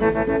Mm-hmm.